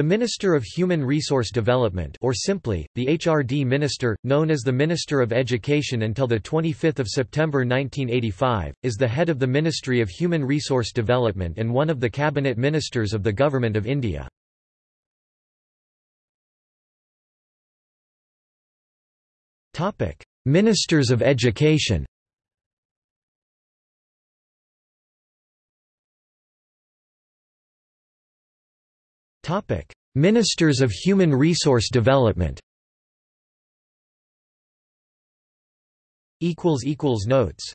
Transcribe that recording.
The Minister of Human Resource Development or simply, the HRD Minister, known as the Minister of Education until 25 September 1985, is the head of the Ministry of Human Resource Development and one of the Cabinet Ministers of the Government of India. Ministers of Education Ministers of Human Resource Development Notes